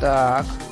Так.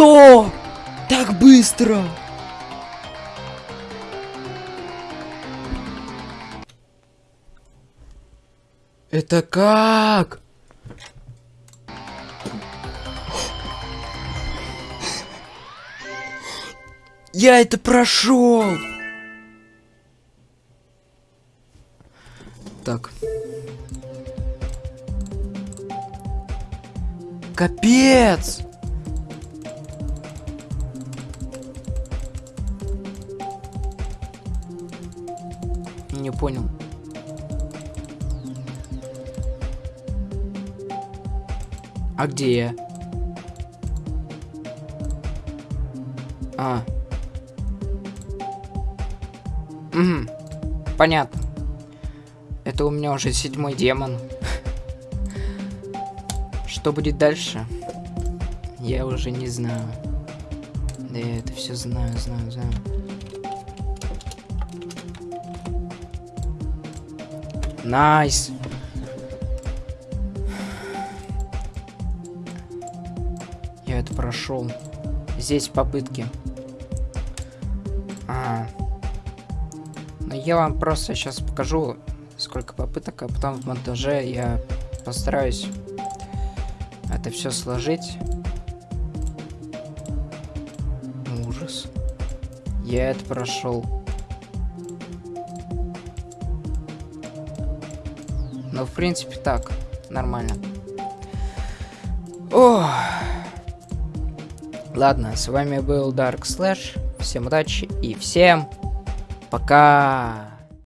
Что? Так быстро? Это как? Я это прошел. Так. Капец! Не понял. А где я? А. Угу. Понятно. Это у меня уже седьмой демон. Что будет дальше? Я уже не знаю. Да я это все знаю, знаю, знаю. Nice. Я это прошел. Здесь попытки. А. Но я вам просто сейчас покажу, сколько попыток, а потом в монтаже я постараюсь это все сложить. Ужас. Я это прошел. Ну, в принципе, так. Нормально. Ох. Ладно, с вами был Dark Slash. Всем удачи и всем пока.